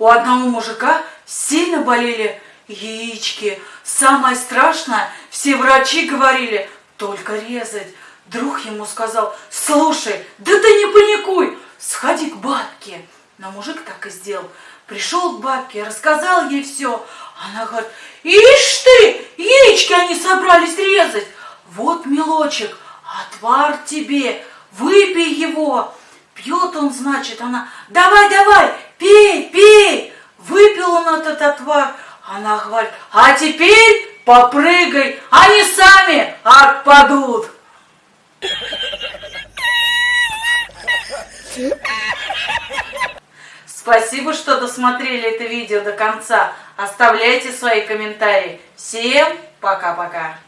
у одного мужика сильно болели яички. Самое страшное, все врачи говорили, только резать. Друг ему сказал, слушай, да ты не паникуй, сходи к бабке. Но мужик так и сделал. Пришел к бабке, рассказал ей все. Она говорит, ишь ты, яички они собрались резать. Вот, мелочек, отвар тебе, выпей его. Пьет он, значит, она, давай, давай. Он этот отвар. Она говорит, а теперь попрыгай, они сами отпадут. Спасибо, что досмотрели это видео до конца. Оставляйте свои комментарии. Всем пока-пока.